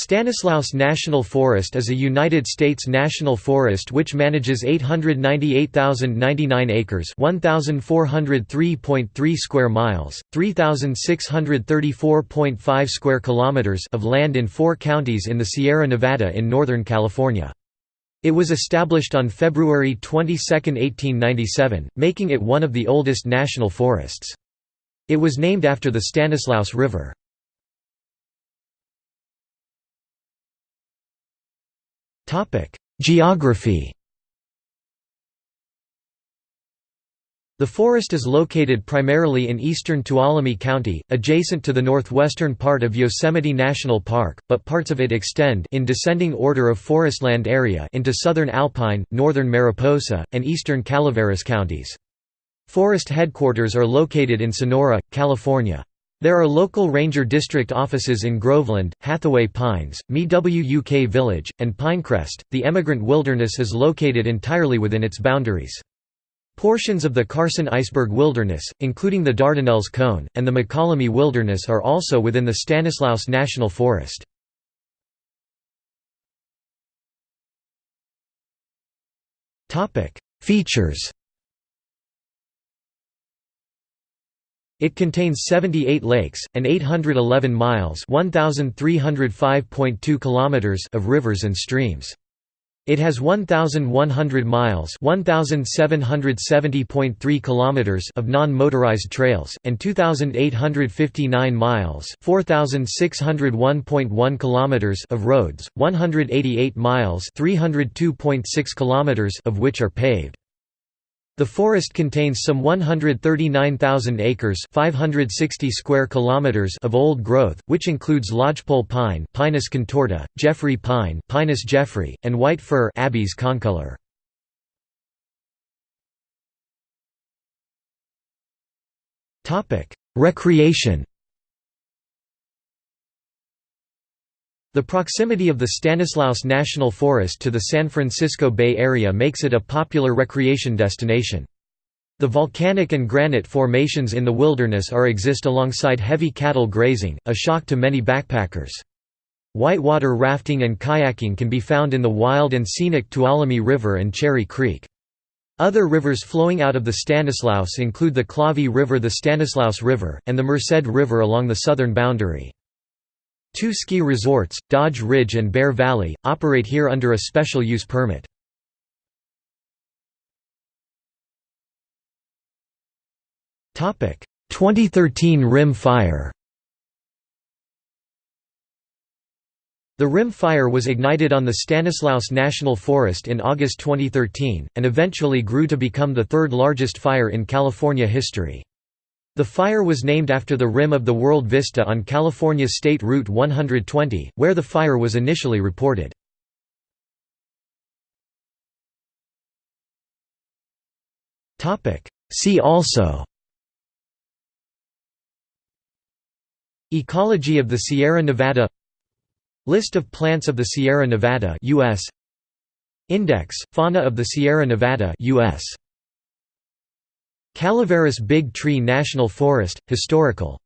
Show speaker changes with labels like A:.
A: Stanislaus National Forest is a United States national forest which manages 898,099 acres 1,403.3 square miles, 3,634.5 square kilometers of land in four counties in the Sierra Nevada in Northern California. It was established on February 22, 1897, making it one of the oldest national forests. It was named after the Stanislaus River. Geography The forest is located primarily in eastern Tuolumne County, adjacent to the northwestern part of Yosemite National Park, but parts of it extend in descending order of forestland area into southern Alpine, northern Mariposa, and eastern Calaveras counties. Forest headquarters are located in Sonora, California. There are local ranger district offices in Groveland, Hathaway Pines, Mi-Wuk Village, and Pinecrest. The emigrant wilderness is located entirely within its boundaries. Portions of the Carson Iceberg Wilderness, including the Dardanelles Cone, and the Mokelumne Wilderness are also within the Stanislaus National Forest. Features It contains 78 lakes, and 811 miles kilometers of rivers and streams. It has 1,100 miles kilometers of non-motorized trails, and 2,859 miles kilometers of roads, 188 miles kilometers of which are paved. The forest contains some 139,000 acres 560 square kilometers of old growth, which includes lodgepole pine Pinus contorta, Jeffrey pine Pinus jeffrey, and white fir Abies concolor. Topic: Recreation The proximity of the Stanislaus National Forest to the San Francisco Bay Area makes it a popular recreation destination. The volcanic and granite formations in the wilderness are exist alongside heavy cattle grazing, a shock to many backpackers. Whitewater rafting and kayaking can be found in the wild and scenic Tuolumne River and Cherry Creek. Other rivers flowing out of the Stanislaus include the Clavey River the Stanislaus River, and the Merced River along the southern boundary. Two ski resorts, Dodge Ridge and Bear Valley, operate here under a special use permit. Topic: 2013 Rim Fire. The Rim Fire was ignited on the Stanislaus National Forest in August 2013, and eventually grew to become the third largest fire in California history. The fire was named after the rim of the World Vista on California State Route 120, where the fire was initially reported. See also Ecology of the Sierra Nevada List of plants of the Sierra Nevada US Index Fauna of the Sierra Nevada US Calaveras Big Tree National Forest, Historical